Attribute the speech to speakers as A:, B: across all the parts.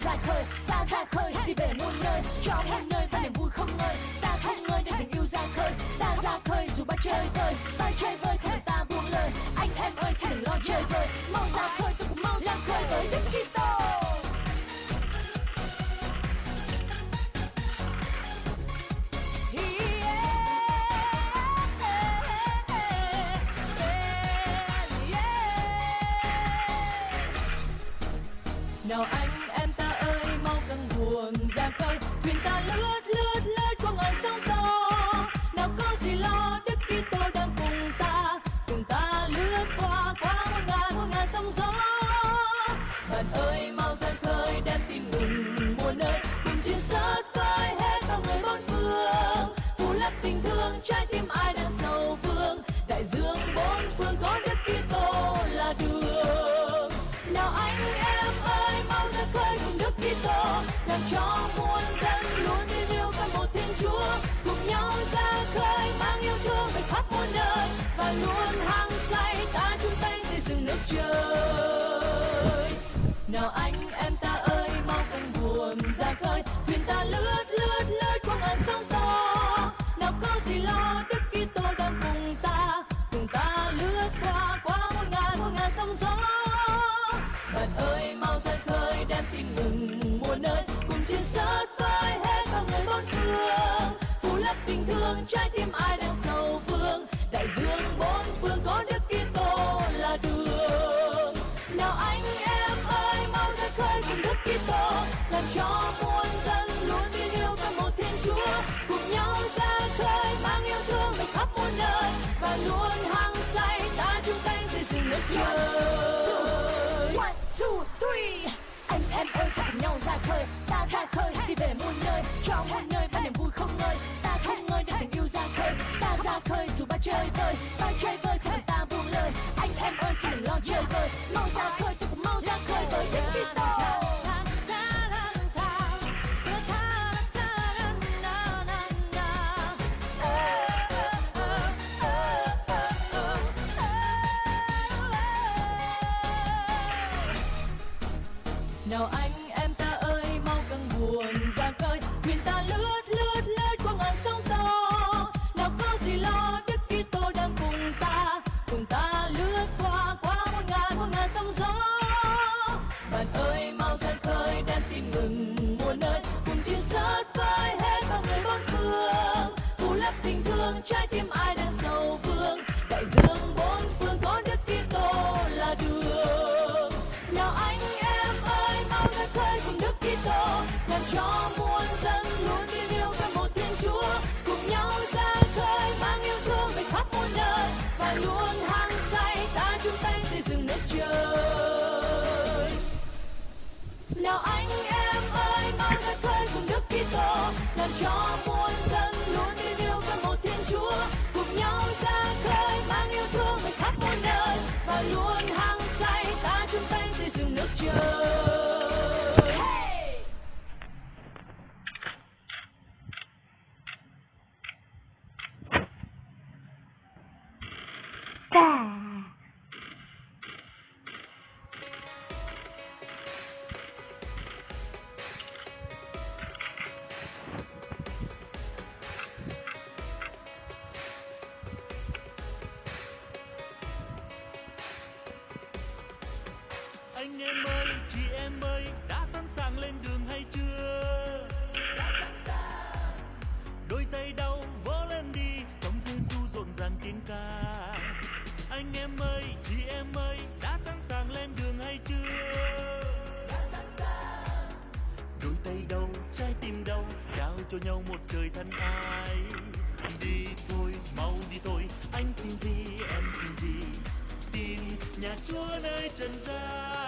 A: ra khơi, Ta ra khơi, đi về muôn nơi, Cho muôn nơi ta niềm vui không ngơi. Ta không ngơi để tình yêu ra khơi, Ta ra khơi dù ba chơi vơi. Ta chơi vơi không để ta buông lời, Anh em ơi xin đừng lo chơi vơi. Mau ra khơi tôi cũng mau ra khơi với Đức Kitô. Nào I làm cho muôn dân luôn tin yêu và một thiên chúa, cùng nhau ra khơi mang yêu thương về khắp muôn nơi và luôn xây nào anh, em ta ơi, mau căng buồn ra khơi. Thuyền ta lướt lướt lướt qua ngàn sóng to. Nào có gì lo, đức kitô đang cùng ta. Cùng ta lướt qua qua muôn ngàn muôn ngàn sóng gió. Bạn ơi, mau ra khơi đem tìm mừng mùa nơi. Cùng chia sớt với hết bao người bốn phương. Phủ lấp tình thương, trái tim nào anh em ơi mau ra khơi cùng đức kitô. Làm cho muôn dân luôn tin yêu với một thiên chúa. Cùng nhau ra khơi mang yêu thương về khắp muôn nơi. Và luôn hăng say, ta chung tay xây dựng nước trời. Anh em ơi,
B: chị em ơi, đã sẵn sàng lên đường hay chưa? Đã sẵn sàng. Đôi tay đau, trái tim đau, trao cho nhau một trời thân ai. Đi thôi, mau đi thôi, anh tìm gì, em tìm gì? tìm nhà chúa nơi trần gian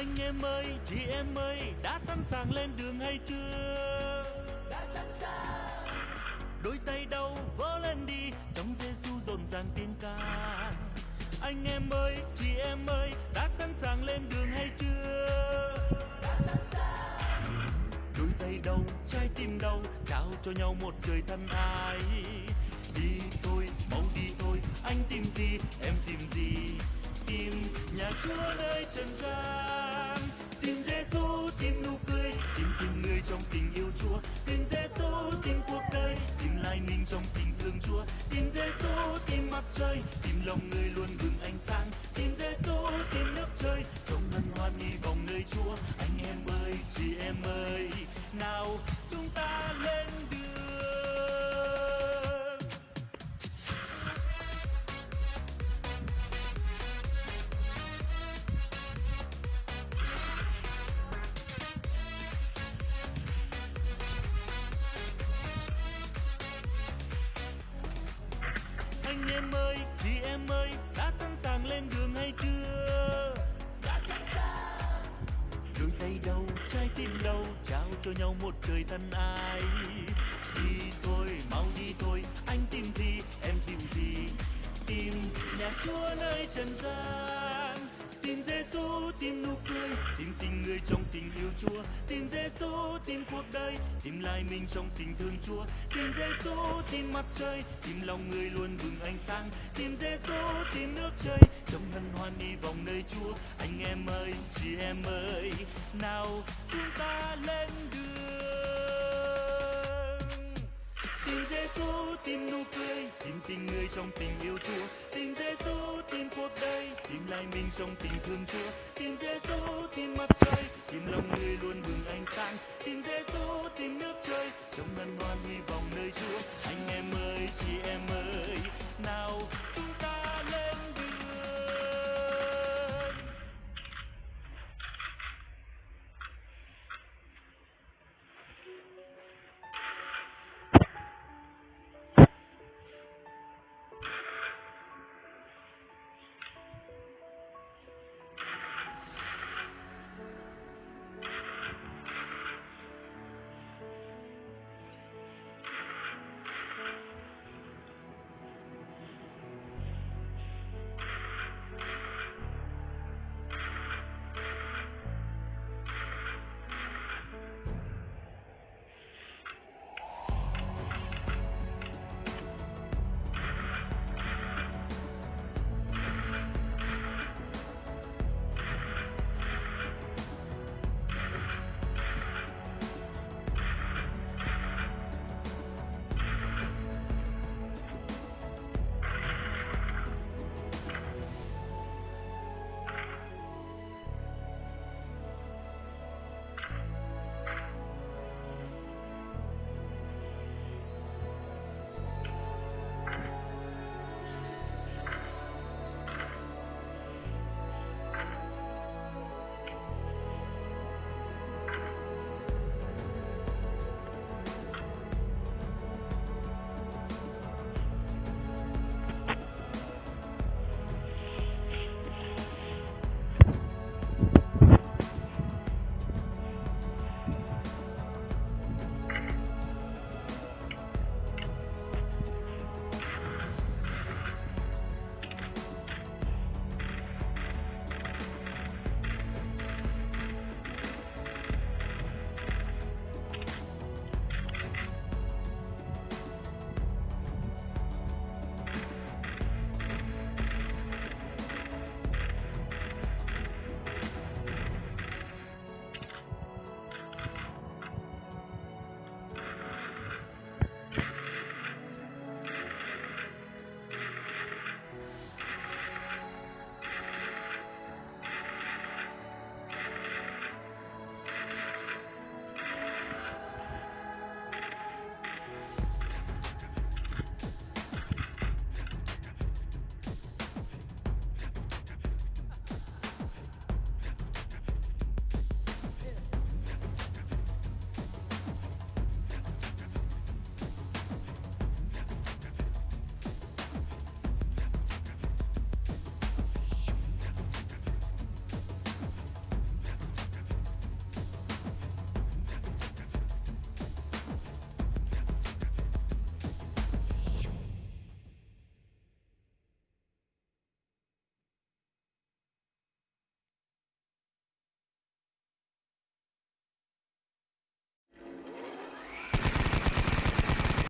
B: anh em ơi chị em ơi đã sẵn sàng lên đường hay chưa?
A: Đã sẵn sàng.
B: Đôi tay đâu vỗ lên đi trong Giêsu rộn ràng tiếng ca. Anh em ơi chị em ơi đã sẵn sàng lên đường hay chưa?
A: Đã sẵn sàng.
B: Đôi tay đâu trái tim đâu trao cho nhau một trời thân ai. Đi thôi mau đi thôi anh tìm gì em tìm gì? Tìm nhà chúa nơi trần gian anh em ơi chị em ơi đã sẵn sàng lên đường hay chưa?
A: Đã sẵn sàng.
B: Đôi tay đâu trái tim đâu trao cho nhau một trời thân ai? Đi thôi mau đi thôi anh tìm gì em tìm gì? Tìm nhà chúa nơi trần gian Giêsu tìm nụ cười, tìm tình người trong tình yêu chúa. Tìm Giêsu tìm cuộc đời, tìm lại mình trong tình thương chúa. Tìm Giêsu tìm mặt trời, tìm lòng người luôn bừng ánh sáng. Tìm Giêsu tìm nước trời, trong hân hoan đi vòng nơi chúa. Anh em ơi, chị em ơi, nào chúng ta lên đường. Tình Giêsu tìm nụ cười, tìm tình người trong tình yêu Chúa. Tình Giêsu tìm cuộc đời, tìm lại mình trong tình thương Chúa. Tìm Giêsu tìm mặt trời, tìm lòng người luôn bừng ánh sáng. Tìm Giêsu tìm nước trời, trong ngân hoan hy vọng nơi Chúa. Anh em ơi, chị em ơi, nào chúng